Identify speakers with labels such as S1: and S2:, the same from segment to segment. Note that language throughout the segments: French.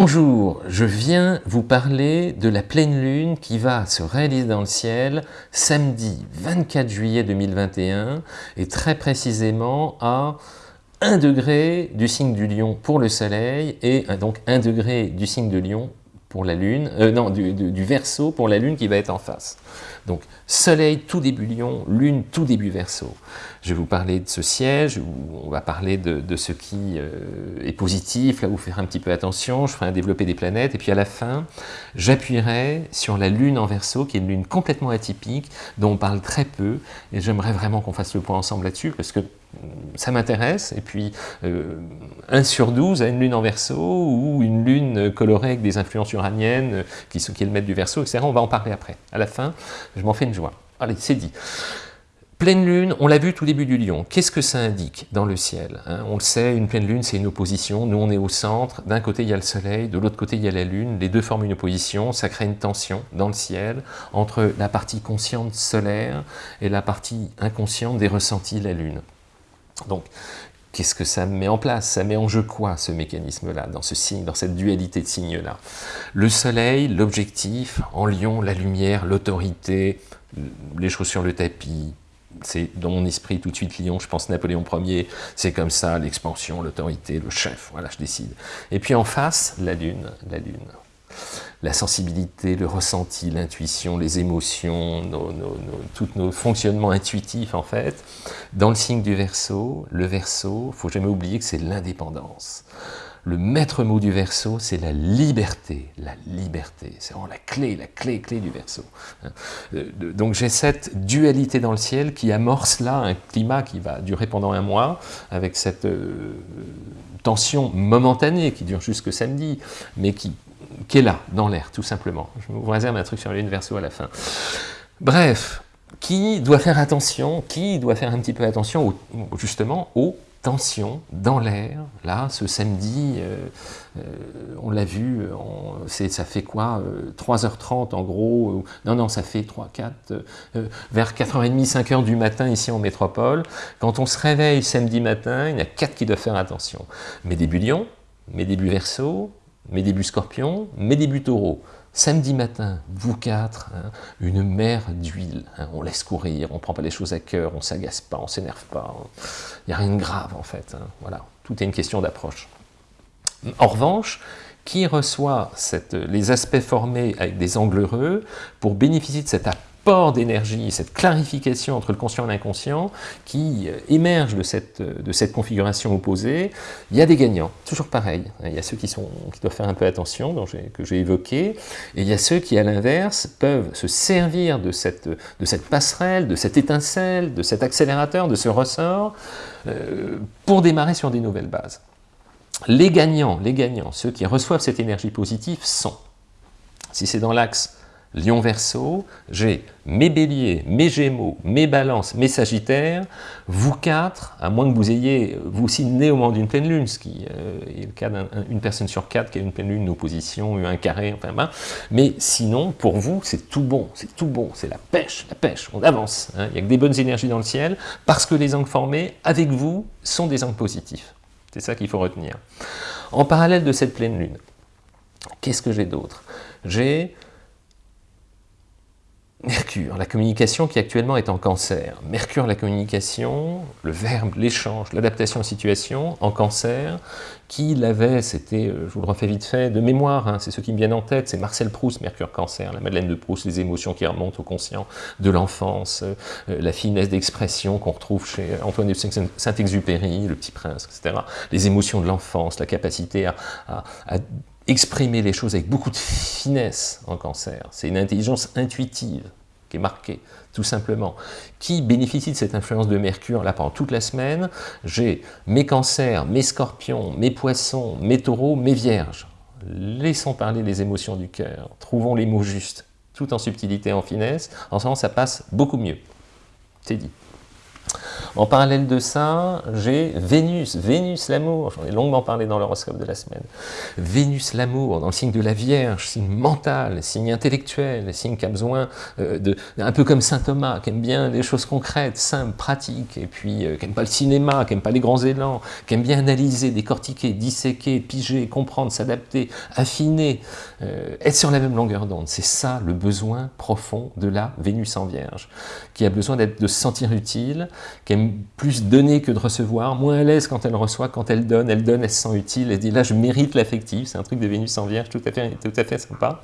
S1: Bonjour, je viens vous parler de la pleine lune qui va se réaliser dans le ciel samedi 24 juillet 2021 et très précisément à 1 degré du signe du lion pour le soleil et donc 1 degré du signe de lion pour la lune, euh, non, du, du, verso pour la lune qui va être en face. Donc, soleil tout début lion, lune tout début verso. Je vais vous parler de ce siège, on va parler de, ce qui euh, est positif, là où faire un petit peu attention, je ferai un développé des planètes, et puis à la fin, j'appuierai sur la lune en verso, qui est une lune complètement atypique, dont on parle très peu, et j'aimerais vraiment qu'on fasse le point ensemble là-dessus, parce que ça m'intéresse, et puis euh, 1 sur 12 a une lune en verso, ou une lune colorée avec des influences uraniennes, euh, qui, qui est le maître du verso, etc. On va en parler après. À la fin, je m'en fais une joie. Allez, c'est dit. Pleine lune, on l'a vu tout début du lion. Qu'est-ce que ça indique dans le ciel hein? On le sait, une pleine lune, c'est une opposition. Nous, on est au centre. D'un côté, il y a le soleil. De l'autre côté, il y a la lune. Les deux forment une opposition. Ça crée une tension dans le ciel entre la partie consciente solaire et la partie inconsciente des ressentis de la lune. Donc, qu'est-ce que ça met en place Ça met en jeu quoi, ce mécanisme-là, dans ce signe, dans cette dualité de signes-là? Le soleil, l'objectif, en lion, la lumière, l'autorité, les choses sur le tapis, c'est dans mon esprit tout de suite Lyon, je pense Napoléon Ier, c'est comme ça, l'expansion, l'autorité, le chef, voilà, je décide. Et puis en face, la lune, la lune la sensibilité, le ressenti, l'intuition, les émotions, tous nos fonctionnements intuitifs en fait. Dans le signe du Verseau, le Verseau, faut jamais oublier que c'est l'indépendance. Le maître mot du Verseau, c'est la liberté, la liberté. C'est vraiment la clé, la clé, clé du Verseau. Hein. Euh, donc j'ai cette dualité dans le ciel qui amorce là un climat qui va durer pendant un mois, avec cette euh, tension momentanée qui dure jusque samedi, mais qui qui est là, dans l'air, tout simplement. Je vous réserve un truc sur l'universo à la fin. Bref, qui doit faire attention, qui doit faire un petit peu attention, justement, aux tensions dans l'air, là, ce samedi, euh, euh, on l'a vu, ça fait quoi 3h30 en gros, non, non, ça fait 3, 4, euh, vers 4h30, 5h du matin ici en métropole. Quand on se réveille samedi matin, il y a 4 qui doivent faire attention. Mes débuts lion, mes débuts verso, mes débuts scorpions, mes débuts taureaux. Samedi matin, vous quatre, hein, une mer d'huile, hein, on laisse courir, on ne prend pas les choses à cœur, on ne s'agace pas, on ne s'énerve pas, il n'y a rien de grave en fait, hein, voilà, tout est une question d'approche. En revanche, qui reçoit les aspects formés avec des angles heureux pour bénéficier de cette port d'énergie, cette clarification entre le conscient et l'inconscient qui euh, émerge de cette, euh, de cette configuration opposée, il y a des gagnants, toujours pareil. Il y a ceux qui, sont, qui doivent faire un peu attention, que j'ai évoqué, et il y a ceux qui, à l'inverse, peuvent se servir de cette, de cette passerelle, de cette étincelle, de cet accélérateur, de ce ressort, euh, pour démarrer sur des nouvelles bases. Les gagnants, les gagnants, ceux qui reçoivent cette énergie positive sont, si c'est dans l'axe Lion Verseau, j'ai mes béliers, mes gémeaux, mes balances, mes sagittaires, vous quatre, à moins que vous ayez, vous aussi né au moment d'une pleine lune, ce qui euh, est le cas d'une personne sur quatre qui a une pleine lune, une opposition, un carré, enfin ben, mais sinon, pour vous, c'est tout bon, c'est tout bon, c'est la pêche, la pêche, on avance, hein. il n'y a que des bonnes énergies dans le ciel, parce que les angles formés, avec vous, sont des angles positifs. C'est ça qu'il faut retenir. En parallèle de cette pleine lune, qu'est-ce que j'ai d'autre? J'ai Mercure, la communication qui actuellement est en cancer. Mercure, la communication, le verbe, l'échange, l'adaptation aux situations, en cancer, qui l'avait, c'était, euh, je vous le refais vite fait, de mémoire, hein, c'est ce qui me viennent en tête, c'est Marcel Proust, Mercure cancer, la Madeleine de Proust, les émotions qui remontent au conscient de l'enfance, euh, la finesse d'expression qu'on retrouve chez Antoine de Saint-Exupéry, le petit prince, etc. Les émotions de l'enfance, la capacité à, à exprimer les choses avec beaucoup de finesse en cancer. C'est une intelligence intuitive qui est marquée, tout simplement. Qui bénéficie de cette influence de Mercure là pendant toute la semaine J'ai mes cancers, mes scorpions, mes poissons, mes taureaux, mes vierges. Laissons parler les émotions du cœur, trouvons les mots justes, tout en subtilité, en finesse. En ce moment, ça passe beaucoup mieux. C'est dit. En parallèle de ça, j'ai Vénus, Vénus l'amour, j'en ai longuement parlé dans l'horoscope de la semaine. Vénus l'amour, dans le signe de la Vierge, signe mental, signe intellectuel, signe qui a besoin euh, de... un peu comme Saint Thomas, qui aime bien les choses concrètes, simples, pratiques, et puis euh, qui n'aime pas le cinéma, qui n'aime pas les grands élans, qui aime bien analyser, décortiquer, disséquer, piger, comprendre, s'adapter, affiner, euh, être sur la même longueur d'onde. C'est ça le besoin profond de la Vénus en Vierge, qui a besoin de se sentir utile, qui aime plus donner que de recevoir, moins à l'aise quand elle reçoit, quand elle donne, elle donne, elle se sent utile, elle dit là je mérite l'affectif, c'est un truc de Vénus en Vierge tout à fait, tout à fait sympa.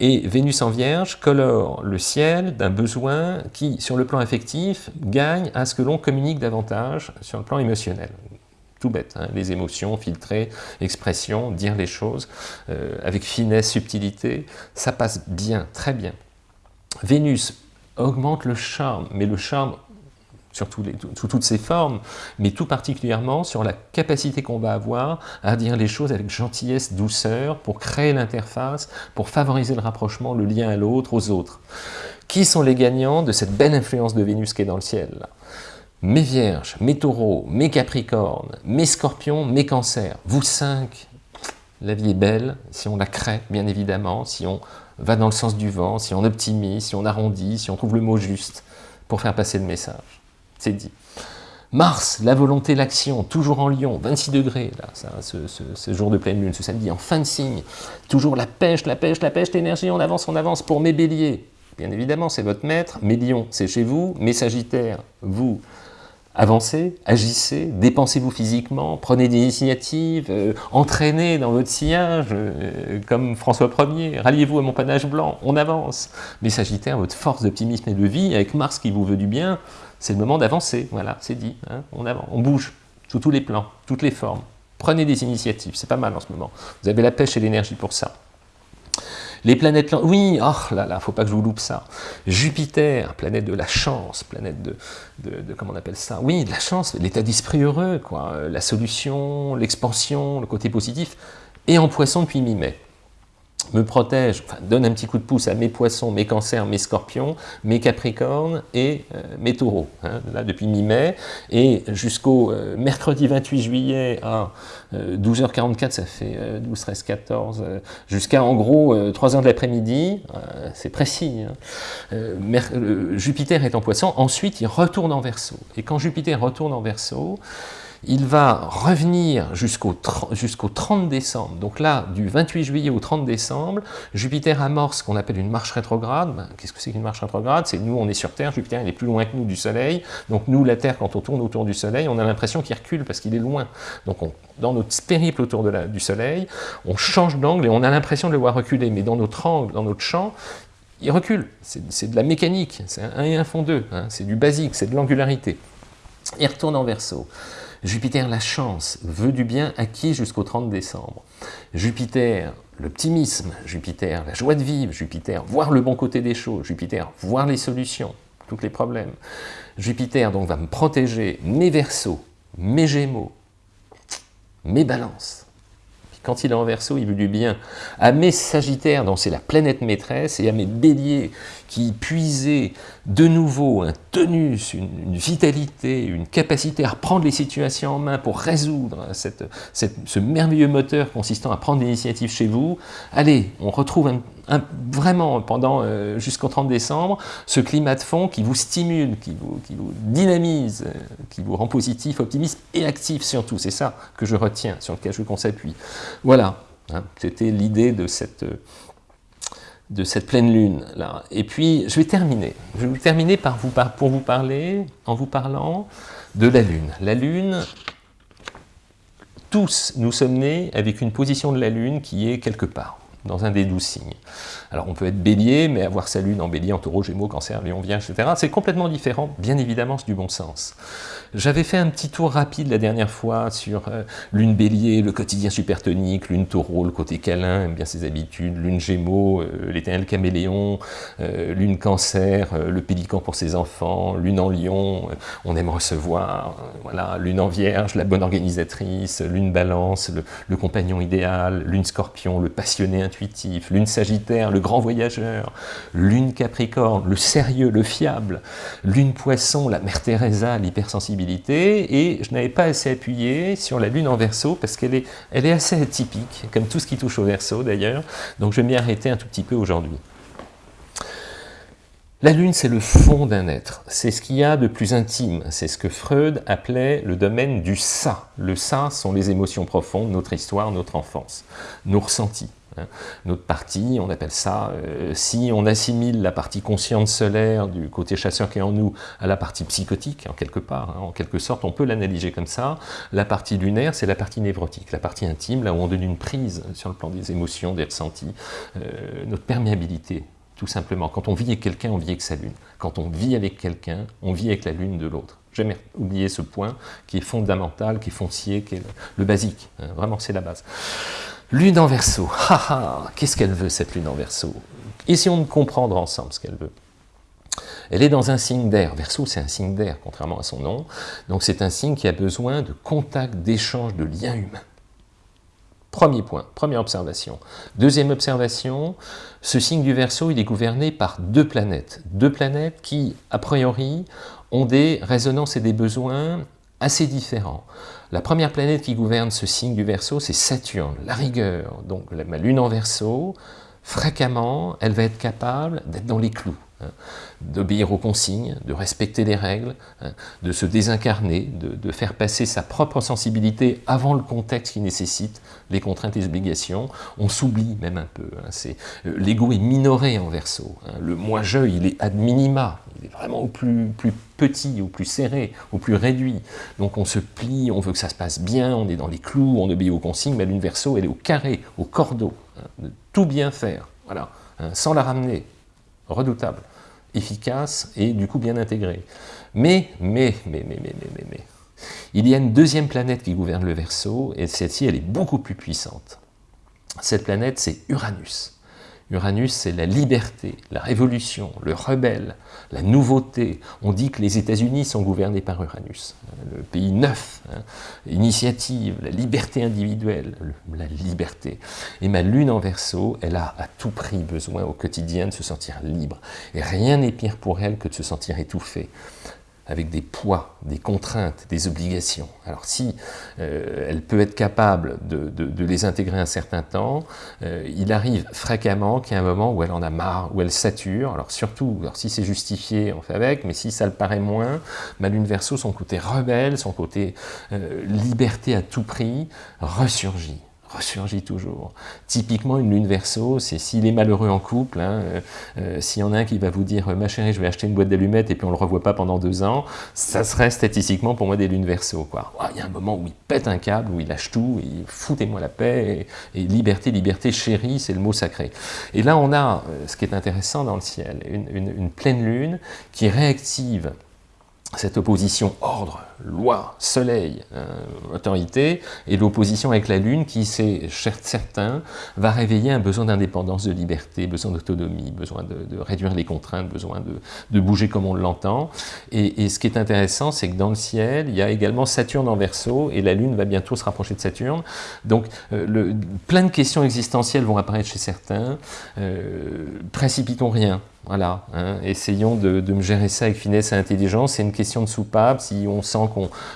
S1: Et Vénus en Vierge colore le ciel d'un besoin qui, sur le plan affectif, gagne à ce que l'on communique davantage sur le plan émotionnel tout bête, hein, les émotions, filtrer, expression, dire les choses euh, avec finesse, subtilité, ça passe bien, très bien. Vénus augmente le charme, mais le charme sous toutes ses formes, mais tout particulièrement sur la capacité qu'on va avoir à dire les choses avec gentillesse, douceur, pour créer l'interface, pour favoriser le rapprochement, le lien à l'autre, aux autres. Qui sont les gagnants de cette belle influence de Vénus qui est dans le ciel Mes vierges, mes taureaux, mes capricornes, mes scorpions, mes cancers. Vous cinq, la vie est belle si on la crée, bien évidemment, si on va dans le sens du vent, si on optimise, si on arrondit, si on trouve le mot juste pour faire passer le message c'est dit. Mars, la volonté, l'action, toujours en lion, 26 degrés, là, ce, jour de pleine lune, ce samedi, en fin de signe. Toujours la pêche, la pêche, la pêche, l'énergie, on avance, on avance pour mes béliers. Bien évidemment, c'est votre maître, mes lions, c'est chez vous, mes sagittaires, vous. Avancez, agissez, dépensez-vous physiquement, prenez des initiatives, euh, entraînez dans votre sillage, euh, comme François Ier, ralliez-vous à mon panache blanc, on avance. Mes sagittaires, votre force d'optimisme et de vie, avec Mars qui vous veut du bien, c'est le moment d'avancer, voilà, c'est dit, hein, on, on bouge, sous tous les plans, toutes les formes. Prenez des initiatives, c'est pas mal en ce moment. Vous avez la pêche et l'énergie pour ça. Les planètes, oui, oh là là, faut pas que je vous loupe ça. Jupiter, planète de la chance, planète de, de, comment on appelle ça? Oui, de la chance, l'état d'esprit heureux, quoi, la solution, l'expansion, le côté positif, et en poisson depuis mi-mai me protège, donne un petit coup de pouce à mes poissons, mes cancers, mes scorpions, mes capricornes et euh, mes taureaux, hein, là depuis mi-mai, et jusqu'au euh, mercredi 28 juillet à 12h44, euh, ça fait 12, 13, 14, jusqu'à en gros 3h de l'après-midi, c'est précis, hein. Jupiter est en poisson, ensuite il retourne en verso, et quand Jupiter retourne en verso, il va revenir jusqu'au 30 décembre. Donc là, du 28 juillet au 30 décembre, Jupiter amorce ce qu'on appelle une marche rétrograde. Ben, qu'est-ce que c'est qu'une marche rétrograde? C'est nous, on est sur Terre, Jupiter il est plus loin que nous du Soleil. Donc nous, la Terre, quand on tourne autour du Soleil, on a l'impression qu'il recule parce qu'il est loin. Donc dans notre périple autour du Soleil, on change d'angle et on a l'impression de le voir reculer. Mais dans notre angle, dans notre champ, il recule. C'est de la mécanique. C'est un 1 et 1 font 2. Hein. C'est du basique, c'est de l'angularité. Il retourne en verso. Jupiter, la chance, veut du bien acquis jusqu'au 30 décembre. Jupiter, l'optimisme, Jupiter, la joie de vivre, Jupiter, voir le bon côté des choses, Jupiter, voir les solutions, tous les problèmes. Jupiter donc va me protéger mes versos, mes gémeaux, mes balances, quand il est en verso, il veut du bien. À mes sagittaires, dont c'est la planète maîtresse, et à mes béliers, qui puisaient de nouveau un tenus, une, vitalité, une capacité à reprendre les situations en main pour résoudre ce merveilleux moteur consistant à prendre l'initiative chez vous. Allez, on retrouve un, vraiment pendant euh, jusqu'au 30 décembre ce climat de fond qui vous stimule, qui vous, dynamise, euh, qui vous rend positif, optimiste et actif surtout. C'est ça que je retiens, sur lequel je qu'on s'appuie. Voilà, hein, c'était l'idée de cette, de cette pleine lune. Et puis, je vais terminer. Je vais terminer par vous, pour vous parler, en vous parlant de la lune. La lune, tous nous sommes nés avec une position de la lune qui est quelque part dans un des douze signes. Alors on peut être bélier, mais avoir sa lune en bélier, en taureau, gémeaux, cancer, lion, vierge, etc. C'est complètement différent, bien évidemment, c'est du bon sens. J'avais fait un petit tour rapide la dernière fois sur euh, lune bélier, le quotidien supertonique, lune taureau, le côté câlin, aime bien ses habitudes, lune gémeaux, euh, l'éternel caméléon, euh, lune cancer, le pélican pour ses enfants, lune en lion, on aime recevoir, voilà, lune en vierge, la bonne organisatrice, lune balance, le, le compagnon idéal, lune scorpion, le passionné lune sagittaire, le grand voyageur, lune capricorne, le sérieux, le fiable, lune poisson, la mère Teresa, l'hypersensibilité, et je n'avais pas assez appuyé sur la lune en verso parce qu'elle est, est assez atypique, comme tout ce qui touche au verso d'ailleurs, donc je vais m'y arrêter un tout petit peu aujourd'hui. La lune, c'est le fond d'un être, c'est ce qu'il y a de plus intime, c'est ce que Freud appelait le domaine du ça. Le ça sont les émotions profondes, notre histoire, notre enfance, nos ressentis. Hein. Notre partie, on appelle ça, euh, si on assimile la partie consciente solaire du côté chasseur qui est en nous à la partie psychotique, en quelque part, hein, en quelque sorte, on peut l'analyser comme ça. La partie lunaire, c'est la partie névrotique, la partie intime, là où on donne une prise sur le plan des émotions, des ressentis, euh, notre perméabilité tout simplement. Quand on vit avec quelqu'un, on vit avec sa lune. Quand on vit avec quelqu'un, on vit avec la lune de l'autre. Jamais oublier ce point qui est fondamental, qui est foncier, qui est le, basique. Hein. vraiment, c'est la base. Lune en verso. Qu'est-ce qu'elle veut, cette lune en verso? Essayons de comprendre ensemble ce qu'elle veut? Elle est dans un signe d'air. Verso, c'est un signe d'air, contrairement à son nom. Donc c'est un signe qui a besoin de contact, d'échange, de lien humain. Premier point, première observation. Deuxième observation, ce signe du Verseau, il est gouverné par deux planètes. Deux planètes qui, a priori, ont des résonances et des besoins assez différents. La première planète qui gouverne ce signe du Verseau, c'est Saturne, la rigueur. Donc ma lune en Verseau, fréquemment, elle va être capable d'être dans les clous. Hein, d'obéir aux consignes, de respecter les règles, hein, de se désincarner, de, faire passer sa propre sensibilité avant le contexte qui nécessite les contraintes et les obligations. On s'oublie même un peu. Hein, euh, L'ego est minoré en verso. le moi-je, il est ad minima. Il est vraiment au plus, petit, au plus serré, au plus réduit. Donc on se plie, on veut que ça se passe bien, on est dans les clous, on obéit aux consignes, mais l'une verso, elle est au carré, au cordeau, de tout bien faire, voilà, sans la ramener, redoutable, efficace et du coup bien intégré. Mais, mais, mais, mais, mais, mais, mais, il y a une deuxième planète qui gouverne le Verseau, et celle-ci, elle est beaucoup plus puissante. Cette planète, c'est Uranus. Uranus, c'est la liberté, la révolution, le rebelle, la nouveauté. On dit que les États-Unis sont gouvernés par Uranus, le pays neuf, hein. l'initiative, la liberté individuelle, la liberté. Et ma lune en verso, elle a à tout prix besoin au quotidien de se sentir libre. Et rien n'est pire pour elle que de se sentir étouffée avec des poids, des contraintes, des obligations. Alors si euh, elle peut être capable de, les intégrer un certain temps, euh, il arrive fréquemment qu'il y a un moment où elle en a marre, où elle sature, alors surtout, alors si c'est justifié, on fait avec, mais si ça le paraît moins, ma lune verso, son côté rebelle, son côté euh, liberté à tout prix, ressurgit ressurgit toujours. Typiquement, une lune verso, c'est s'il est malheureux en couple, hein, euh, euh, s'il y en a un qui va vous dire « ma chérie, je vais acheter une boîte d'allumettes et puis on ne le revoit pas pendant deux ans », ça serait statistiquement pour moi des lunes verso. Il y a un moment où il pète un câble, où il lâche tout, et foutez-moi la paix, et, liberté, liberté, chérie, c'est le mot sacré. Et là, on a, euh, ce qui est intéressant dans le ciel, une pleine lune qui réactive cette opposition ordre, loi, soleil, euh, autorité, et l'opposition avec la lune qui, c'est certain, va réveiller un besoin d'indépendance, de liberté, besoin d'autonomie, besoin de, réduire les contraintes, besoin de, bouger comme on l'entend. Et, ce qui est intéressant, c'est que dans le ciel, il y a également Saturne en verso, et la lune va bientôt se rapprocher de Saturne. Donc, euh, le, plein de questions existentielles vont apparaître chez certains. Euh, précipitons rien. Voilà, hein. essayons de, me gérer ça avec finesse et intelligence. C'est une question de soupape. Si on sent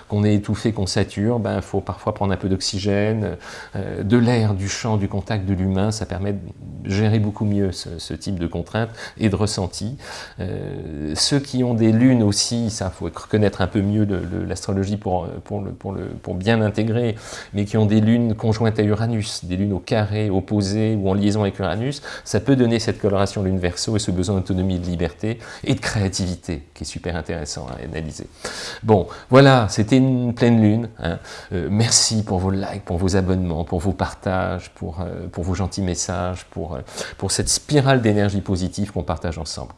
S1: qu'on est étouffé, qu'on sature, il ben, faut parfois prendre un peu d'oxygène, euh, de l'air, du champ, du contact de l'humain. Ça permet de gérer beaucoup mieux ce, type de contraintes et de ressenti. Euh, ceux qui ont des lunes aussi, ça faut reconnaître un peu mieux l'astrologie pour, pour, pour, pour bien l'intégrer, mais qui ont des lunes conjointes à Uranus, des lunes au carré, opposées ou en liaison avec Uranus, ça peut donner cette coloration lune verso et ce besoin d'autonomie, de liberté et de créativité, qui est super intéressant à analyser. Bon, voilà, c'était une pleine lune. Hein. Euh, merci pour vos likes, pour vos abonnements, pour vos partages, pour, euh, vos gentils messages, euh, pour cette spirale d'énergie positive qu'on partage ensemble.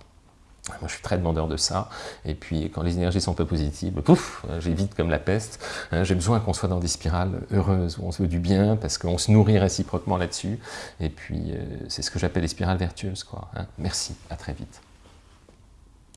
S1: Moi, je suis très demandeur de ça. Et puis, quand les énergies sont pas positives, pouf, j'évite comme la peste. Hein. J'ai besoin qu'on soit dans des spirales heureuses, où on se veut du bien, parce qu'on se nourrit réciproquement là-dessus. Et puis, c'est ce que j'appelle les spirales vertueuses. Quoi, hein. Merci, à très vite.